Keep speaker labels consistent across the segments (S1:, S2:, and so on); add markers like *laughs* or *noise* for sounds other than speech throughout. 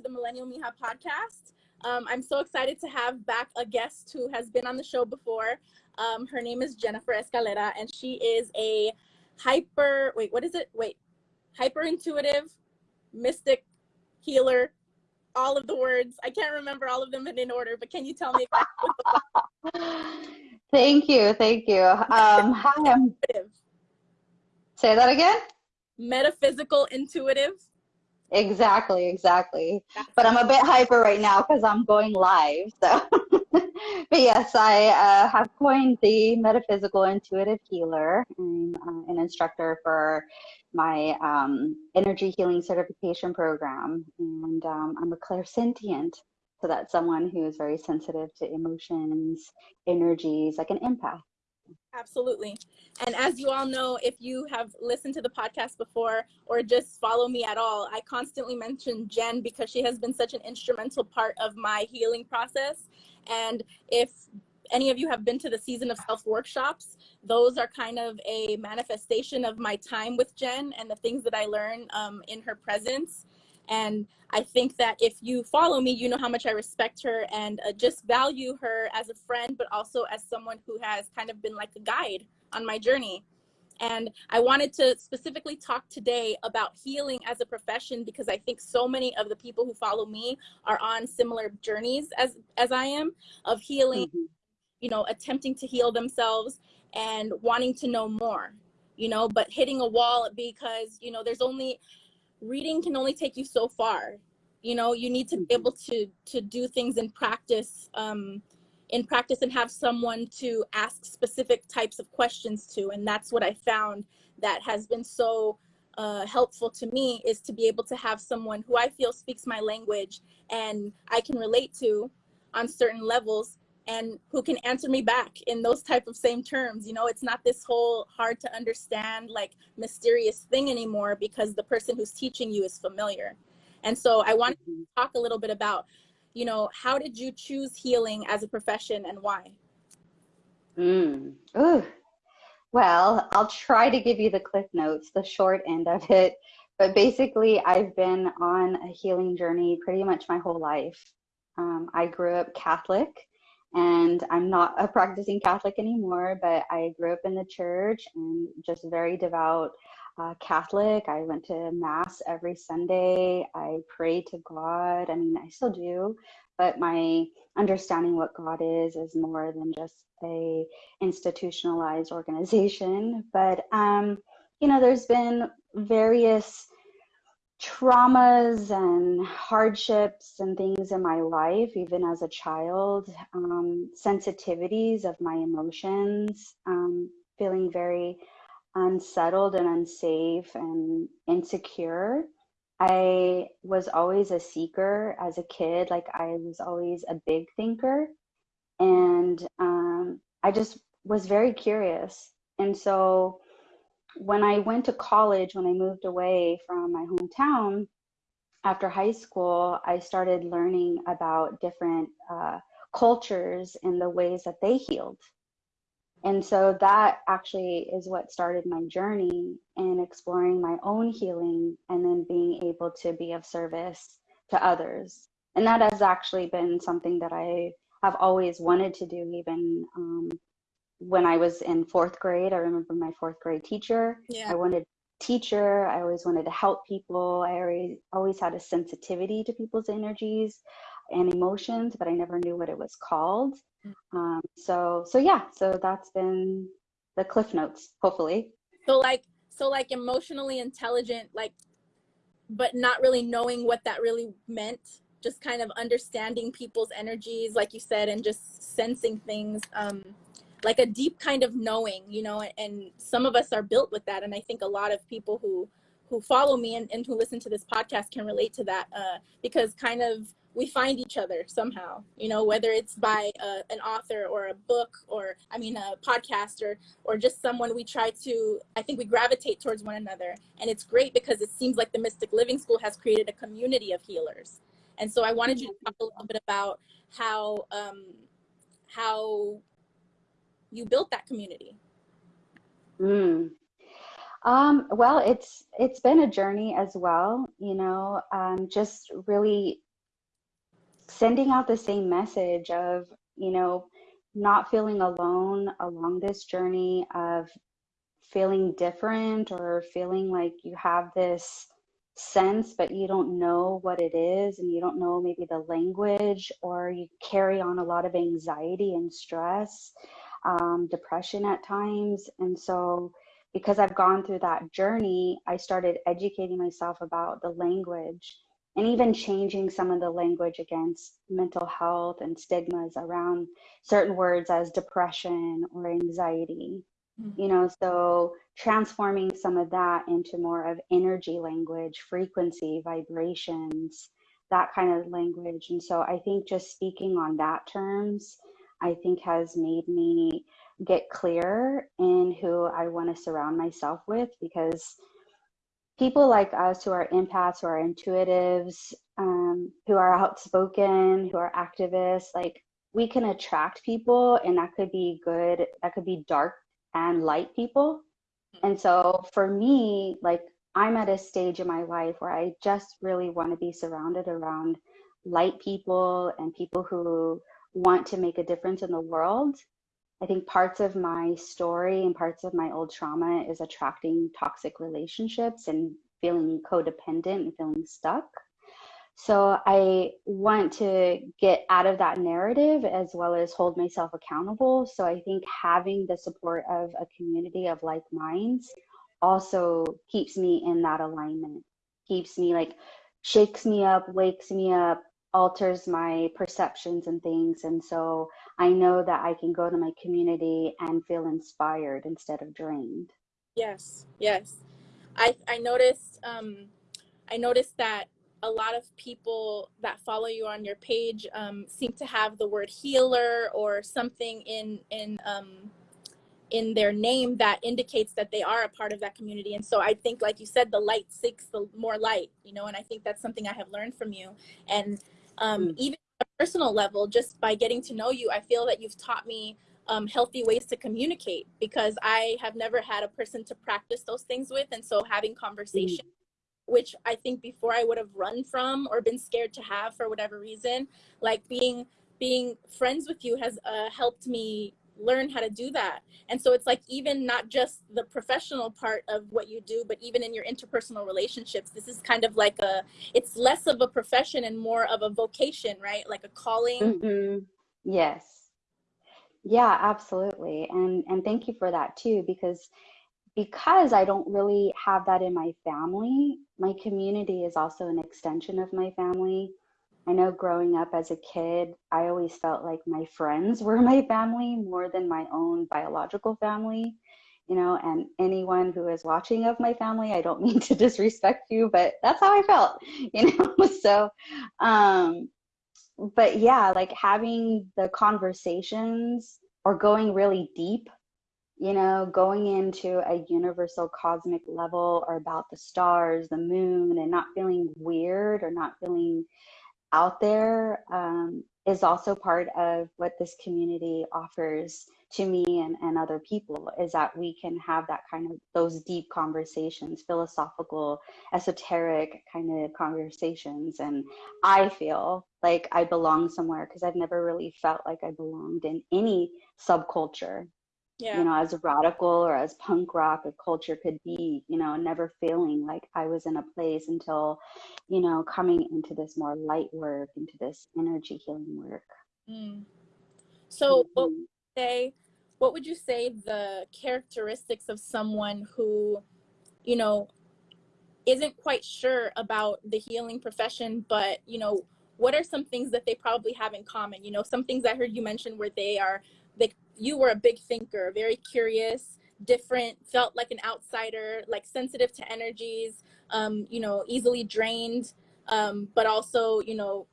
S1: to the Millennial Mija podcast. Um, I'm so excited to have back a guest who has been on the show before. Um, her name is Jennifer Escalera, and she is a hyper, wait, what is it? Wait, hyper intuitive, mystic, healer, all of the words. I can't remember all of them in order, but can you tell me? *laughs*
S2: thank you, thank you. Um, hi, I'm. Say that again.
S1: Metaphysical intuitive.
S2: Exactly, exactly. But I'm a bit hyper right now because I'm going live. So, *laughs* but yes, I uh, have coined the metaphysical intuitive healer. I'm uh, an instructor for my um, energy healing certification program, and um, I'm a clairsentient. So that's someone who is very sensitive to emotions, energies, like an empath.
S1: Absolutely. And as you all know, if you have listened to the podcast before or just follow me at all, I constantly mention Jen because she has been such an instrumental part of my healing process. And if any of you have been to the season of self workshops, those are kind of a manifestation of my time with Jen and the things that I learn um, in her presence. And I think that if you follow me, you know how much I respect her and uh, just value her as a friend, but also as someone who has kind of been like a guide on my journey. And I wanted to specifically talk today about healing as a profession because I think so many of the people who follow me are on similar journeys as as I am of healing, mm-hmm. you know, attempting to heal themselves and wanting to know more, you know, but hitting a wall because, you know, there's only reading can only take you so far. You know you need to be able to to do things in practice um in practice and have someone to ask specific types of questions to. And that's what i found that has been so uh, helpful to me is to be able to have someone who i feel speaks my language and i can relate to on certain levels and who can answer me back in those type of same terms. You know it's not this whole hard to understand like mysterious thing anymore because the person who's teaching you is familiar. And so i want to talk a little bit about you know how did you choose healing as a profession and why?
S2: Mm. Ooh. well i'll try to give you the cliff notes the short end of it. But basically i've been on a healing journey pretty much my whole life. Um, i grew up catholic and I'm not a practicing Catholic anymore, but I grew up in the church and just very devout uh, Catholic. I went to Mass every Sunday. I prayed to God. I mean, I still do, but my understanding what God is is more than just a institutionalized organization. But um, you know, there's been various traumas and hardships and things in my life, even as a child, um, sensitivities of my emotions, um, feeling very unsettled and unsafe and insecure. I was always a seeker as a kid, like I was always a big thinker. And um, I just was very curious. And so when I went to college, when I moved away from my hometown after high school, I started learning about different uh, cultures and the ways that they healed. And so that actually is what started my journey in exploring my own healing and then being able to be of service to others. And that has actually been something that I have always wanted to do, even um, when I was in fourth grade, I remember my fourth grade teacher. Yeah. I wanted teacher. I always wanted to help people. I always always had a sensitivity to people's energies and emotions, but I never knew what it was called. Mm. Um, so so yeah, so that's been the cliff notes, hopefully.
S1: So like so like emotionally intelligent, like but not really knowing what that really meant. Just kind of understanding people's energies, like you said, and just sensing things. Um, like a deep kind of knowing you know and some of us are built with that. And i think a lot of people who who follow me and, and who listen to this podcast can relate to that uh, because kind of we find each other somehow you know whether it's by uh, an author or a book or i mean a podcast or or just someone we try to i think we gravitate towards one another. And it's great because it seems like the mystic living school has created a community of healers. And so i wanted you to talk a little bit about how um, how you built that community?
S2: Mm. Um, well, it's it's been a journey as well. You know, um, just really sending out the same message of, you know, not feeling alone along this journey of feeling different or feeling like you have this sense, but you don't know what it is and you don't know maybe the language, or you carry on a lot of anxiety and stress, um, depression at times. And so, because I've gone through that journey, I started educating myself about the language and even changing some of the language against mental health and stigmas around certain words as depression or anxiety you know so transforming some of that into more of energy language frequency vibrations that kind of language and so i think just speaking on that terms i think has made me get clear in who i want to surround myself with because people like us who are empaths who are intuitives um, who are outspoken who are activists like we can attract people and that could be good that could be dark and light people. And so for me, like I'm at a stage in my life where I just really want to be surrounded around light people and people who want to make a difference in the world. I think parts of my story and parts of my old trauma is attracting toxic relationships and feeling codependent and feeling stuck. So I want to get out of that narrative as well as hold myself accountable. So I think having the support of a community of like minds also keeps me in that alignment, keeps me like, shakes me up, wakes me up, alters my perceptions and things. And so I know that I can go to my community and feel inspired instead of drained.
S1: Yes, yes. I, I noticed, um, I noticed that a lot of people that follow you on your page um, seem to have the word healer or something in in um, in their name that indicates that they are a part of that community. And so I think, like you said, the light seeks the more light, you know, and I think that's something I have learned from you. And um, mm. even a personal level, just by getting to know you, I feel that you've taught me um, healthy ways to communicate because I have never had a person to practice those things with. And so having conversation mm which I think before I would have run from or been scared to have for whatever reason. Like being being friends with you has uh, helped me learn how to do that. And so it's like even not just the professional part of what you do, but even in your interpersonal relationships, this is kind of like a it's less of a profession and more of a vocation, right? Like a calling.
S2: Mm-hmm. Yes. Yeah, absolutely. And and thank you for that too because because I don't really have that in my family, my community is also an extension of my family. I know growing up as a kid, I always felt like my friends *laughs* were my family more than my own biological family. You know, and anyone who is watching of my family, I don't *laughs* mean to disrespect you, but that's how I felt, *laughs* you know. so, um, but yeah, like having the conversations or going really deep you know, going into a universal cosmic level or about the stars, the moon, and not feeling weird or not feeling out there um, is also part of what this community offers to me and, and other people is that we can have that kind of those deep conversations philosophical esoteric kind of conversations. And i feel like i belong somewhere because i've never really felt like i belonged in any subculture yeah. you know, as radical or as punk rock a culture could be, you know, never feeling like I was in a place until, you know, coming into this more light work, into this energy healing work.
S1: Mm. So, mm-hmm. what would say, what would you say the characteristics of someone who, you know, isn't quite sure about the healing profession, but you know, what are some things that they probably have in common? You know, some things I heard you mention where they are they you were a big thinker, very curious, different, felt like an outsider, like sensitive to energies, um, you know, easily drained, um, but also, you know,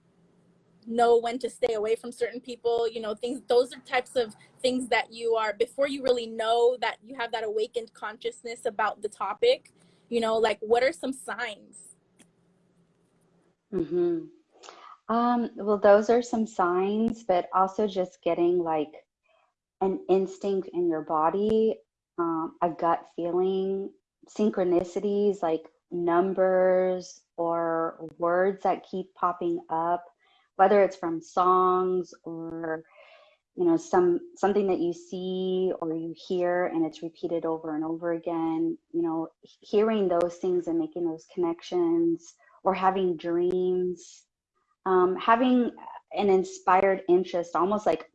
S1: know when to stay away from certain people, you know, things, those are types of things that you are, before you really know that you have that awakened consciousness about the topic, you know, like what are some signs?
S2: Mm-hmm. Um, well, those are some signs, but also just getting like an instinct in your body, um, a gut feeling, synchronicities like numbers or words that keep popping up whether it's from songs or you know some something that you see or you hear and it's repeated over and over again you know hearing those things and making those connections or having dreams um, having an inspired interest almost like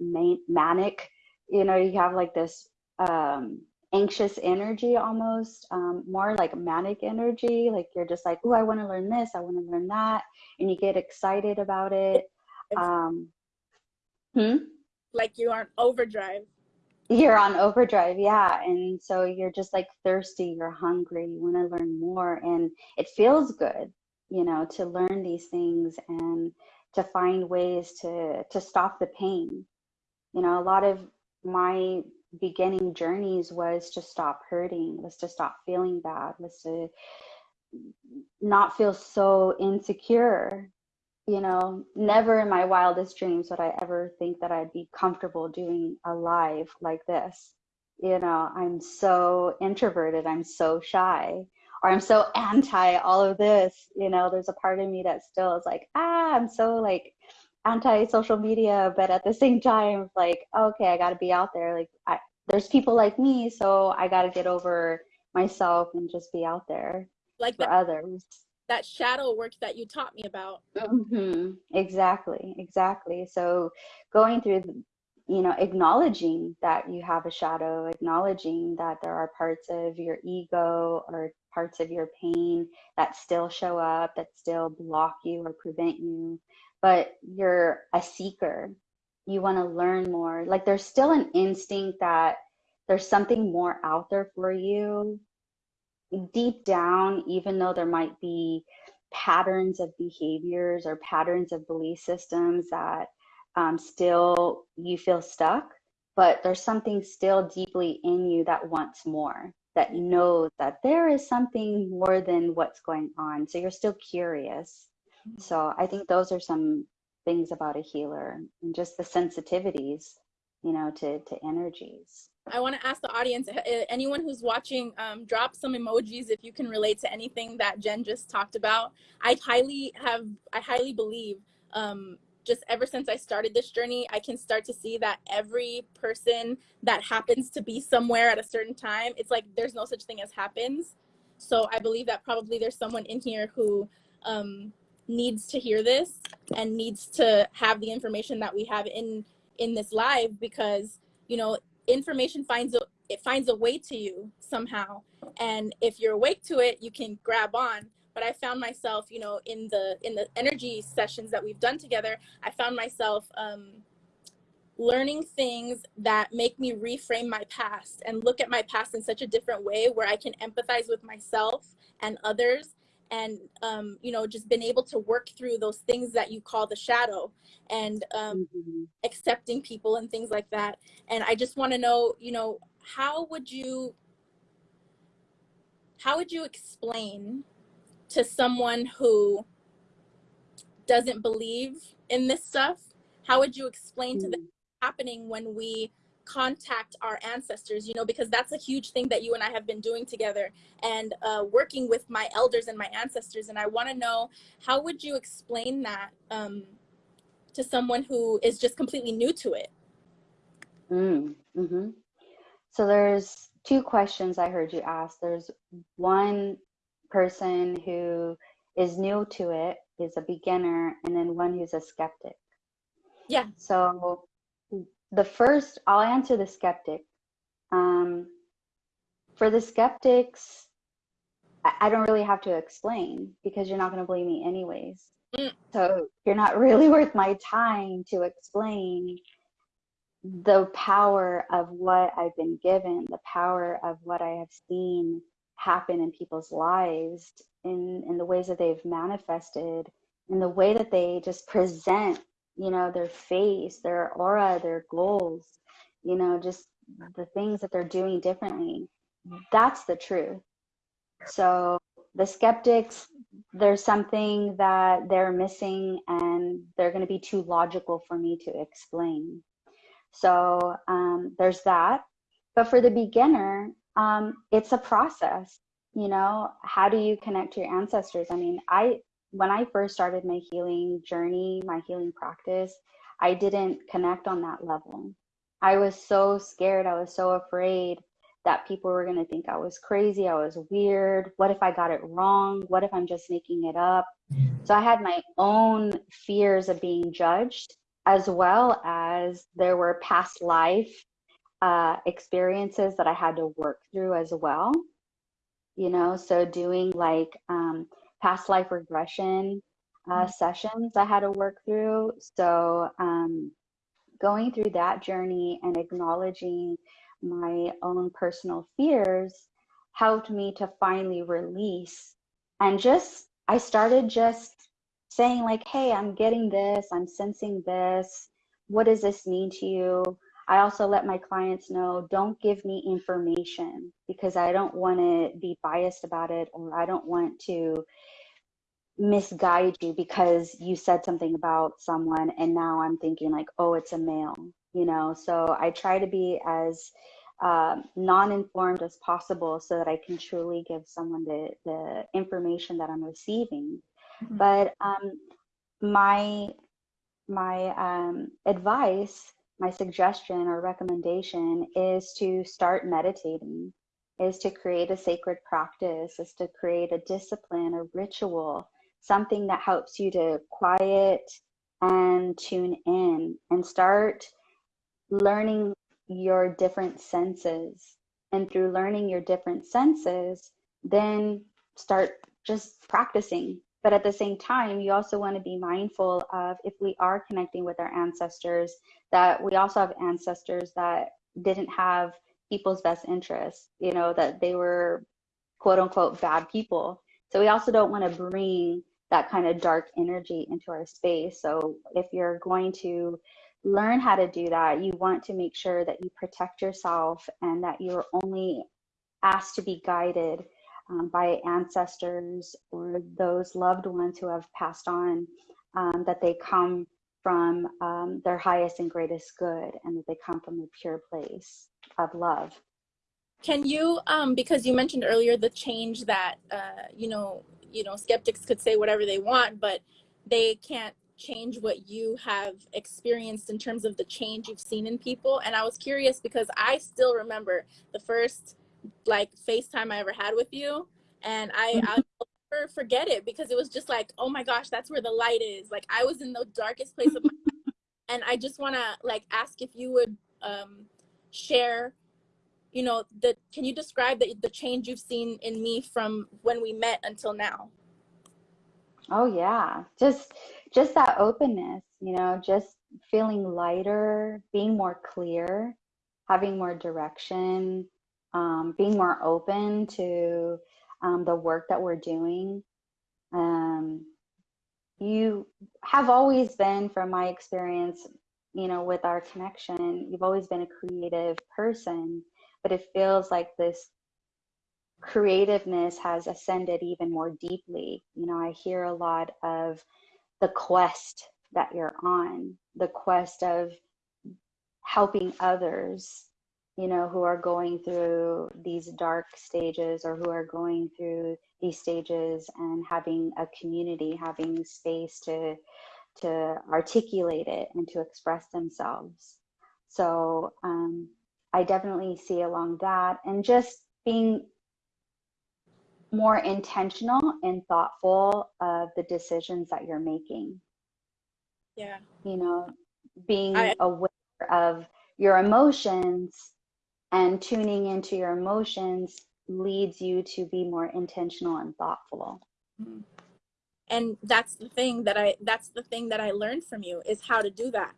S2: manic you know you have like this um, anxious energy almost um, more like manic energy like you're just like oh i want to learn this i want to learn that and you get excited about it um,
S1: hmm? like you're on overdrive
S2: you're on overdrive yeah and so you're just like thirsty you're hungry you want to learn more and it feels good you know to learn these things and to find ways to to stop the pain you know a lot of my beginning journeys was to stop hurting, was to stop feeling bad, was to not feel so insecure. You know, never in my wildest dreams would I ever think that I'd be comfortable doing a live like this. You know, I'm so introverted, I'm so shy, or I'm so *laughs* anti all of this. You know, there's a part of me that still is like, ah, I'm so like anti social media, but at the same time, like, okay, I got to be out there. Like, I, there's people like me, so I got to get over myself and just be out there
S1: like
S2: for
S1: that,
S2: others.
S1: That shadow work that you taught me about.
S2: Mm-hmm. Exactly, exactly. So going through, you know, acknowledging that you have a shadow, acknowledging that there are parts of your ego or parts of your pain that still show up, that still block you or prevent you but you're a seeker. You want to learn more. Like there's still an instinct that there's something more out there for you deep down, even though there might be patterns of behaviors or patterns of belief systems that um, still you feel stuck, but there's something still deeply in you that wants more, that knows that there is something more than what's going on. So you're still curious. So I think those are some things about a healer and just the sensitivities, you know, to, to energies.
S1: I want to ask the audience, anyone who's watching, um, drop some emojis if you can relate to anything that Jen just talked about. I highly have, I highly believe, um, just ever since I started this journey, I can start to see that every person that happens to be somewhere at a certain time, it's like there's no such thing as happens. So I believe that probably there's someone in here who um, needs to hear this and needs to have the information that we have in in this live because you know information finds a it finds a way to you somehow. And if you're awake to it you can grab on. But i found myself you know in the in the energy sessions that we've done together i found myself um learning things that make me reframe my past and look at my past in such a different way where i can empathize with myself and others and um, you know just been able to work through those things that you call the shadow and um, mm-hmm. accepting people and things like that and i just want to know you know how would you how would you explain to someone who doesn't believe in this stuff how would you explain mm-hmm. to them mm. happening when we contact our ancestors you know because that's a huge thing that you and i have been doing together and uh, working with my elders and my ancestors. And i want to know how would you explain that um, to someone who is just completely new to it?
S2: Mm, mm-hmm. so there's two questions i heard you ask. There's one person who is new to it is a beginner and then one who's a skeptic.
S1: Yeah.
S2: So the first, I'll answer the skeptic. Um, for the skeptics, I, I don't really have to explain because you're not going to believe me anyways. Mm. So you're not *laughs* really worth my time to explain the power of what I've been given, the power of what I have seen happen in people's lives, in, in the ways that they've manifested, in the way that they just present you know, their face, their aura, their goals, you know, just the things that they're doing differently. That's the truth. So the skeptics, there's something that they're missing and they're going to be too logical for me to explain. So um, there's that. But for the beginner, um, it's a process. You know, how do you connect to your ancestors? I mean, I when I first started my healing journey, my healing practice, I didn't connect on that level. I was so scared. I was so afraid that people were going to think I was crazy. I was weird. What if I got it wrong? What if I'm just making it up? So I had my own fears of being judged, as well as there were past life uh, experiences that I had to work through as well. You know, so doing like um, past life regression uh, sessions I had to work through. So um, going through that journey and acknowledging my own personal fears helped me to finally release and just I started just saying like, hey, I'm getting this, I'm sensing this. What does this mean to you? I also let my clients know don't give me information because I don't want to be biased about it or I don't want to misguide you because you said something about someone and now I'm thinking like, oh, it's a male, you know? So I try to be as um, non-informed as possible so that I can truly give someone the, the information that I'm receiving. Mm-hmm. But um, my, my um, advice, my suggestion or recommendation is to start meditating, is to create a sacred practice, is to create a discipline, a ritual something that helps you to quiet and tune in and start learning your different senses. And through learning your different senses, then start just practicing. But at the same time, you also want to be mindful of if we are connecting with our ancestors, that we also have ancestors that didn't have people's best interests, you know, that they were quote unquote bad people. So we also don't want to bring that kind of dark energy into our space. So if you're going to learn how to do that, you want to make sure that you protect yourself and that you're only asked to be guided um, by ancestors or those loved ones who have passed on, um, that they come from um, their highest and greatest good and that they come from a pure place of love.
S1: Can you, um, because you mentioned earlier the change that, uh, you know, you know skeptics could say whatever they want but they can't change what you have experienced in terms of the change you've seen in people. And i was curious because i still remember the first like facetime i ever had with you and i mm-hmm. i'll never forget it because it was just like oh my gosh that's where the light is. Like i was in the darkest place of my *laughs* life. And i just want to like ask if you would um share you know the can you describe the, the change you've seen in me from when we met until now?
S2: Oh yeah. Just just that openness you know just feeling lighter being more clear having more direction um, being more open to um, the work that we're doing. Um, you have always been from my experience you know with our connection you've always been a creative person but it feels like this creativeness has ascended even more deeply. You know, I hear a lot of the quest that you're on, the quest of helping others, you know, who are going through these dark stages or who are going through these stages and having a community, having space to to articulate it and to express themselves. So um, I definitely see along that and just being more intentional and thoughtful of the decisions that you're making.
S1: Yeah.
S2: You know, being I, aware of your emotions and tuning into your emotions leads you to be more intentional and thoughtful. Mm-hmm.
S1: And that's the thing that I that's the thing that I learned from you is how to do that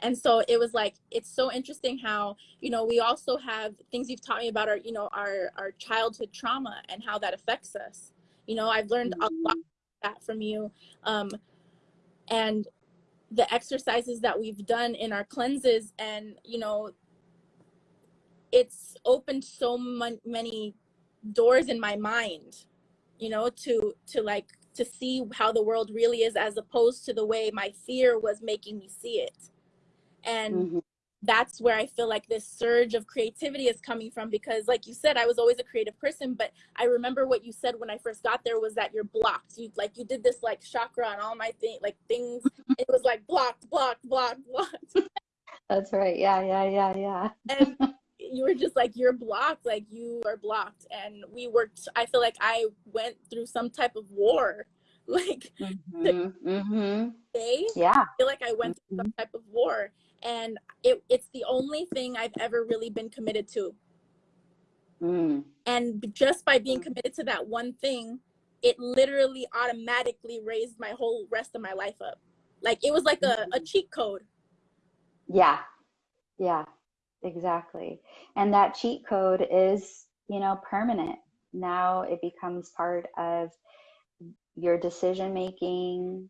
S1: and so it was like it's so interesting how you know we also have things you've taught me about our you know our our childhood trauma and how that affects us. You know i've learned a lot that from you. Um and the exercises that we've done in our cleanses and you know it's opened so many doors in my mind you know to to like to see how the world really is as opposed to the way my fear was making me see it and mm-hmm. that's where I feel like this surge of creativity is coming from because like you said I was always a creative person but I remember what you said when I first got there was that you're blocked. You like you did this like chakra on all my thing like things it was like blocked blocked blocked blocked.
S2: That's right. Yeah yeah yeah yeah.
S1: And *laughs* you were just like you're blocked like you are blocked. And we worked I feel like I went through some type of war *laughs* like
S2: mm-hmm, mm-hmm.
S1: day
S2: yeah.
S1: I feel like I went through some
S2: mm-hmm.
S1: type of war and it, it's the only thing I've ever really been committed to.
S2: Mm.
S1: And just by being
S2: Mm.
S1: committed to that one thing, it literally automatically raised my whole rest of my life up. Like it was like a, a cheat code.
S2: Yeah, yeah, exactly. And that cheat code is, you know, permanent. Now it becomes part of your decision making,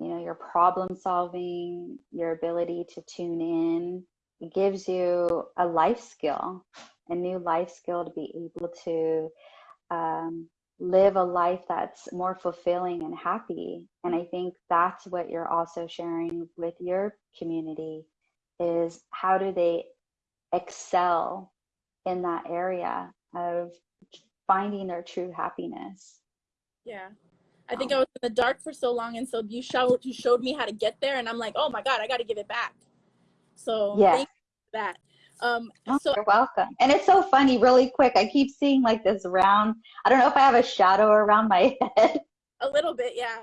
S2: you know, your problem solving, your ability to tune in. It gives you a life skill, a new life skill to be able to um, live a life that's more fulfilling and happy. And I think that's what you're also sharing with your community is how do they excel in that area of finding their true happiness.
S1: Yeah. I think I was in the dark for so long, and so you showed you showed me how to get there, and I'm like, oh my god, I got to give it back. So
S2: yeah,
S1: thank you for that. Um,
S2: oh,
S1: so
S2: you're welcome. And it's so funny, really quick. I keep seeing like this round. I don't know if I have a shadow around my *laughs* head.
S1: A little bit, yeah.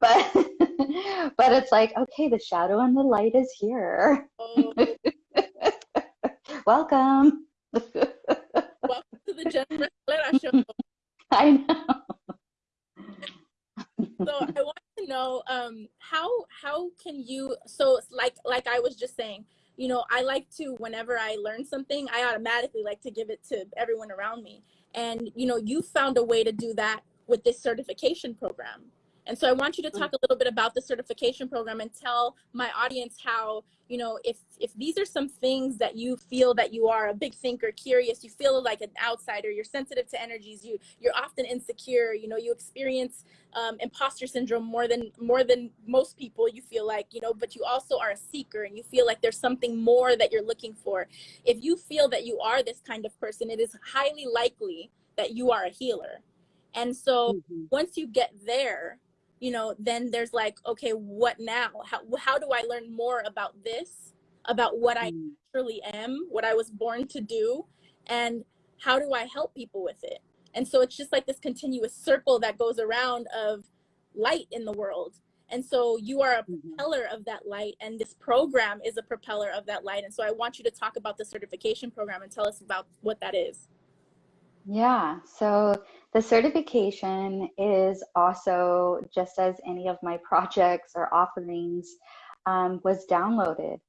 S2: But *laughs* but it's like okay, the shadow and the light is here.
S1: Oh. *laughs*
S2: welcome.
S1: Welcome to the Jennifer Show.
S2: I know
S1: so I want to know um, how how can you so like like I was just saying, you know, I like to whenever I learn something, I automatically like to give it to everyone around me. And you know, you found a way to do that with this certification program. And so I want you to talk a little bit about the certification program and tell my audience how, you know, if if these are some things that you feel that you are a big thinker, curious, you feel like an outsider, you're sensitive to energies, you you're often insecure, you know, you experience um, imposter syndrome more than more than most people. You feel like, you know, but you also are a seeker and you feel like there's something more that you're looking for. If you feel that you are this kind of person, it is highly likely that you are a healer. And so mm-hmm. once you get there, you know, then there's like, okay, what now? How, how do I learn more about this, about what I mm. truly am, what I was born to do, and how do I help people with it? And so it's just like this continuous circle that goes around of light in the world. And so you are a mm-hmm. propeller of that light, and this program is a propeller of that light. And so I want you to talk about the certification program and tell us about what that is.
S2: Yeah, so the certification is also, just as any of my *laughs* projects or offerings, um, was downloaded.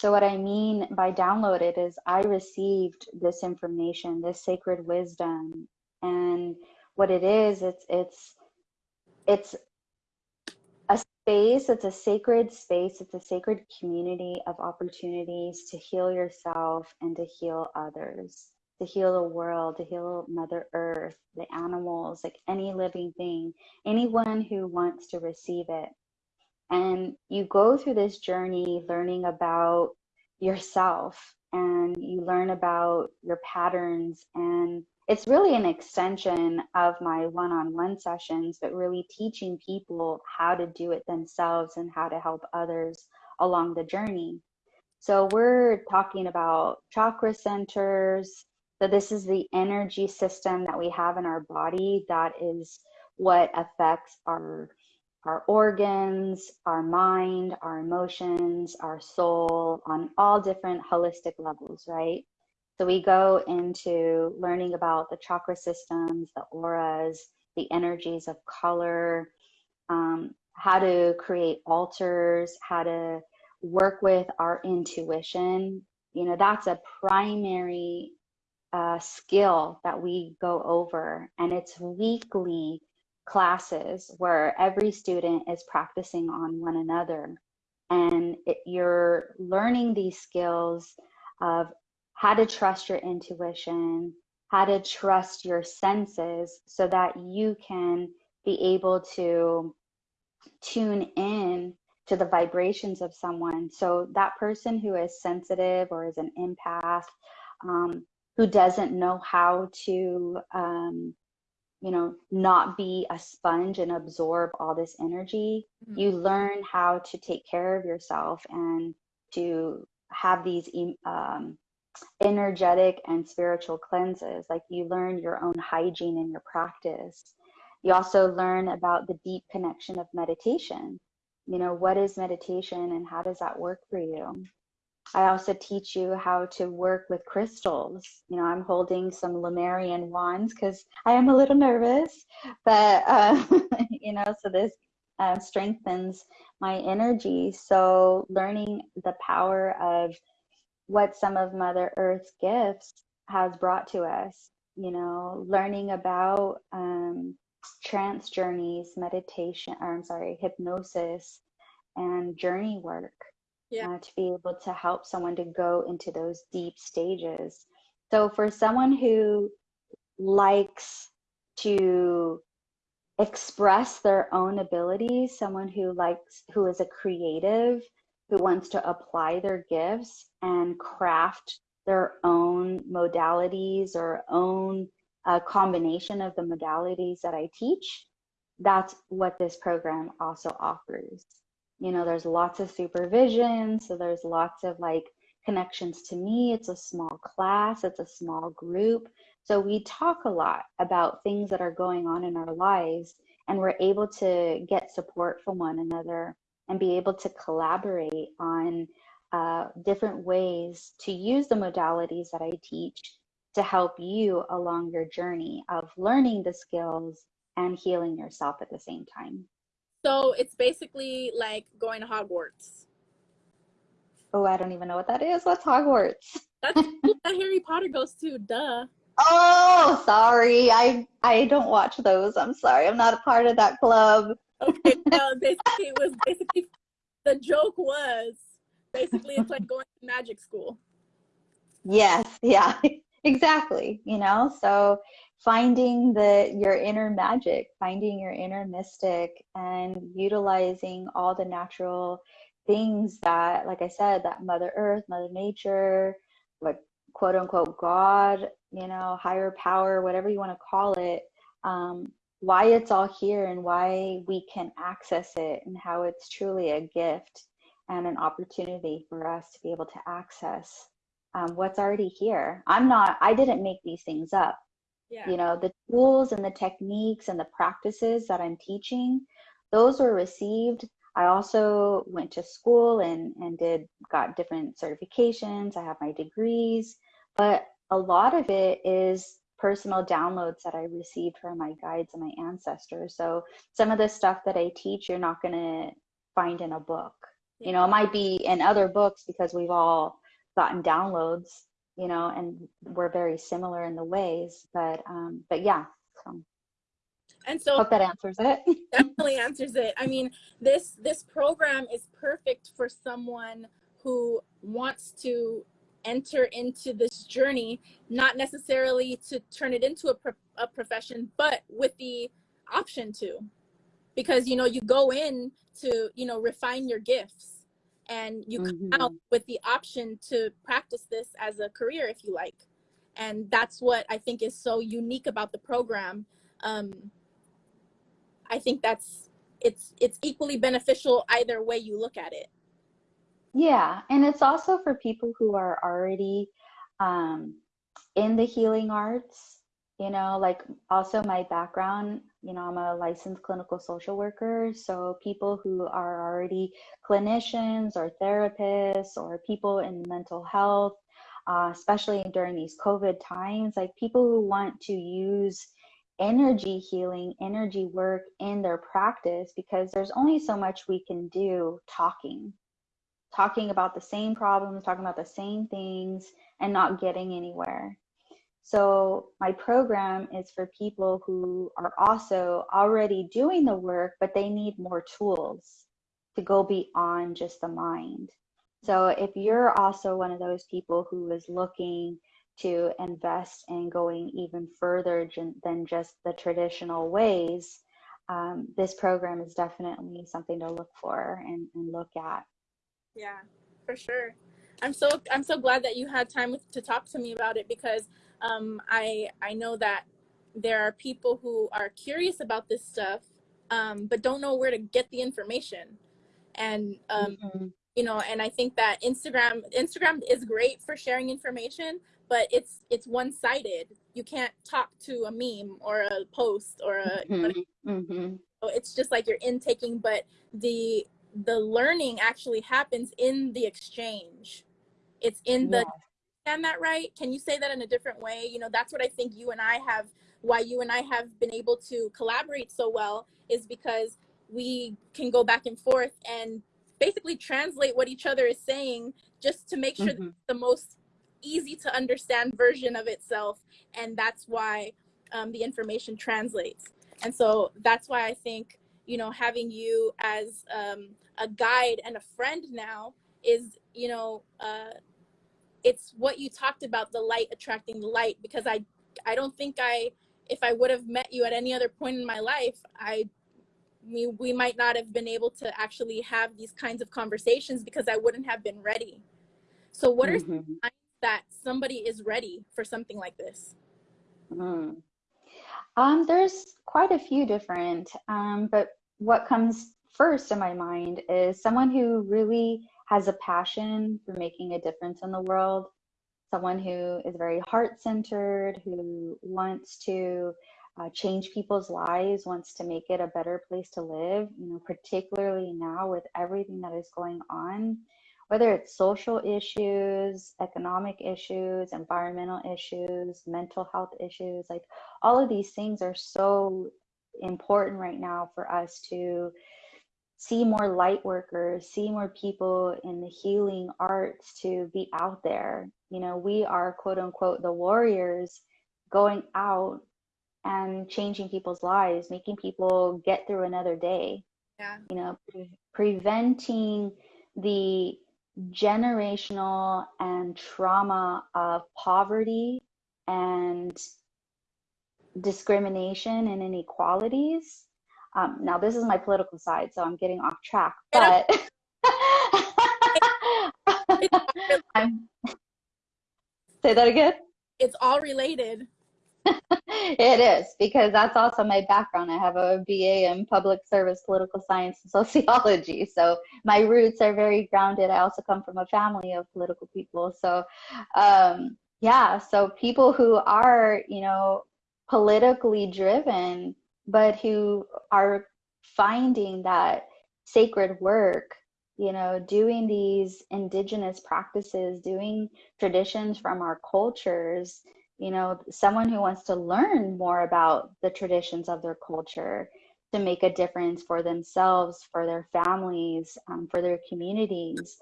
S2: So, what I mean by downloaded is I received this information, this sacred wisdom, and what it is, it's it's it's a space, it's a sacred space, it's a sacred community of opportunities to heal yourself and to heal others to heal the world, to heal Mother Earth, the animals, like any living thing, anyone who wants to receive it. And you go through this journey learning about yourself and you learn about your patterns. And it's really an extension of my one on one sessions, but really teaching people how to do it themselves and how to help others along the journey. So, we're talking about chakra centers, so this is the energy system that we have in our body that is what affects our our organs, our mind, our emotions, our soul on all different holistic levels, right? So we go into learning about the chakra systems, the auras, the energies of color, um, how to create altars, how to work with our intuition. You know, that's a primary uh, skill that we go over, and it's weekly classes where every student is practicing on one another. And it, you're learning these skills of how to trust your intuition, how to trust your senses so that you can be able to tune in to the vibrations of someone. So that person who is sensitive or is an empath, um, who doesn't know how to, um, you know, not be a sponge and absorb all this energy, mm-hmm. you learn how to take care of yourself and to have these um, energetic and spiritual cleanses. Like you learn your own hygiene in your practice. You also learn about the deep connection of meditation. You know, what is meditation and how does that work for you? I also teach you how to work with crystals. You know, I'm holding some Lemurian wands because I am a little nervous, but, uh, *laughs* you know, so this uh, strengthens my energy. So, learning the power of what some of Mother Earth's gifts has brought to us, you know, learning about um, trance journeys, meditation, or I'm sorry, hypnosis and journey work yeah. uh, to be able to help someone to go into those deep stages. So for someone who likes to express their own abilities, someone who likes, who is a creative, who wants to apply their gifts and craft their own modalities or own a combination of the modalities that I teach, that's what this program also offers. You know, there's lots of supervision, so there's lots of like connections to me. It's a small class, it's a small group. So we talk a lot about things that are going on in our lives, and we're able to get support from one another and be able to collaborate on uh, different ways to use the modalities that I teach to help you along your journey of learning the skills and healing yourself at the same time.
S1: So it's basically like going to Hogwarts.
S2: Oh, I don't even know what that is. What's Hogwarts?
S1: That's *laughs* that Harry Potter goes to. Duh.
S2: Oh, sorry. I I don't watch those. I'm sorry. I'm not a part of that club.
S1: okay. *laughs* Well, basically, it was basically the joke was basically it's like going to magic school.
S2: Yes. Yeah. *laughs* exactly you know so finding the your inner magic finding your inner mystic and utilizing all the natural things that like i said that mother earth mother nature like quote unquote god you know higher power whatever you want to call it um, why it's all here and why we can access it and how it's truly a gift and an opportunity for us to be able to access um, what's already here. I'm not, I didn't make these things up. Yeah. You know, the tools and the techniques and the practices that I'm teaching, those were received. I also went to school and, and did, got different certifications. I have my degrees, but a lot of it is personal downloads that I received from my guides and my ancestors. So some of the stuff that I teach, you're not going to find in a book. You know, it might be in other books because we've all gotten downloads, you know, and we're very similar in the ways. But um, but yeah. So.
S1: And so
S2: hope that answers it. *laughs*
S1: definitely answers it. I mean, this this program is perfect for someone who wants to enter into this journey, not necessarily to turn it into a, pro- a profession, but with the option to, because you know you go in to you know refine your gifts and you mm-hmm. come out with the option to practice this as a career if you like. And that's what i think is so unique about the program. Um, i think that's it's it's equally beneficial either way you look at it.
S2: Yeah and it's also for people who are already um, in the healing arts you know like also my background you know i'm a licensed clinical social worker so people who are already clinicians or therapists or people in mental health uh, especially during these covid times like people who want to use energy healing energy work in their practice because there's only so much we can do talking. Talking about the same problems talking about the same things and not getting anywhere so my program is for people who are also already doing the work, but they need more tools to go beyond just the mind. So if you're also one of those people who is looking to invest in going even further than just the traditional ways, um, this program is definitely something to look for and, and look at.
S1: Yeah, for sure. I'm so I'm so glad that you had time to talk to me about it because um, I I know that there are people who are curious about this stuff um, but don't know where to get the information and um, mm-hmm. you know and i think that instagram instagram is great for sharing information but it's it's one-sided you can't talk to a meme or a post or a mm-hmm. Mm-hmm. it's just like you're intaking but the the learning actually happens in the exchange it's in the understand that right? Can you say that in a different way? You know that's what i think you and i have why you and I have been able to collaborate so well is because we can go back and forth and basically translate what each other is saying just to make sure mm-hmm. the most easy to understand version of itself and that's why um, the information translates. And so that's why i think you know having you as um, a guide and a friend now is you know uh, it's what you talked about the light attracting the light because i i don't think i if I would have met you at any other point in my life, I we, we might not have been able to actually have these kinds of conversations because I wouldn't have been ready. So what are mm-hmm. signs that somebody is ready for something like this?
S2: Mm. Um, there's quite a few different, um, but what comes first in my mind is someone who really has a passion for making a difference in the world. Someone who is very heart centered, who wants to uh, change people's lives, wants to make it a better place to live, you know, particularly now with everything that is going on, whether it's social issues, economic issues, environmental issues, mental health issues, like all of these things are so important right now for us to see more light workers, see more people in the healing arts to be out there. You know, we are quote unquote the warriors going out and changing people's lives, making people get through another day.
S1: Yeah.
S2: You know, pre- preventing the generational and trauma of poverty and discrimination and inequalities um, now, this is my political side, so I'm getting off track, but *laughs* say that again.
S1: It's all related. *laughs*
S2: it is because that's also my background. I have a BA in public service, political science, and *laughs* sociology. So my roots are very grounded. I also come from a family of political people. So, um, yeah, so people who are, you know, politically driven but who are finding that sacred work you know doing these indigenous practices doing traditions from our cultures you know someone who wants to learn more about the traditions of their culture to make a difference for themselves for their families um, for their communities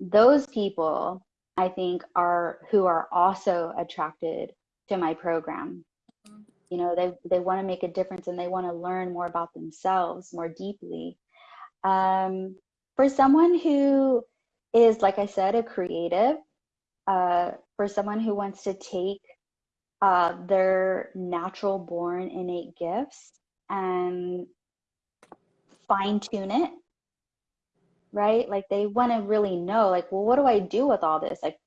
S2: those people i think are who are also attracted to my program you know they they want to make a difference and they want to learn more about themselves more deeply. Um, for someone who is like i said a creative uh, for someone who wants to take uh, their natural born innate gifts and fine tune it right? Like they want to really know like well what do i do with all this? Like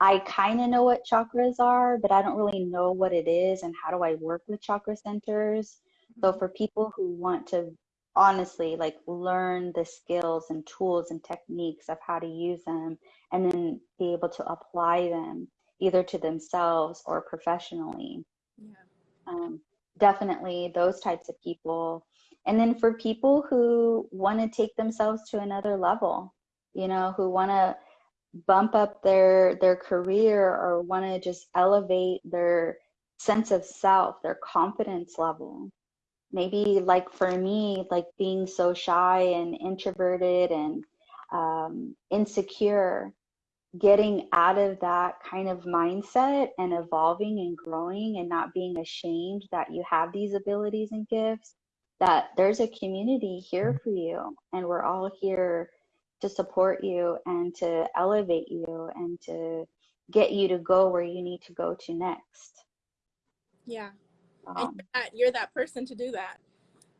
S2: I kind of know what chakras are, but I don't really know what it is and how do I work with chakra centers. So mm-hmm. for people who want to honestly like learn the skills and tools and techniques of how to use them and then be able to apply them either to themselves or professionally. Yeah. Um, definitely those types of people. And then for people who want to take themselves to another level, you know, who want to bump up their their career or want to just elevate their sense of self their confidence level maybe like for me like being so shy and introverted and um, insecure getting out of that kind of mindset and evolving and growing and not being ashamed that you have these abilities and gifts that there's a community here mm-hmm. for you and we're all here to support you and to elevate you and to get you to go where you need to go to next.
S1: Yeah. Um, you're, that, you're that person to do that.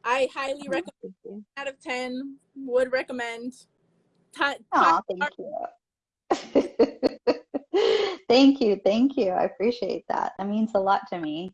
S1: I highly
S2: Oh,
S1: recommend out of 10 would recommend.
S2: Aw, thank you. *laughs* Thank you, thank you. I appreciate that. That means a lot to me.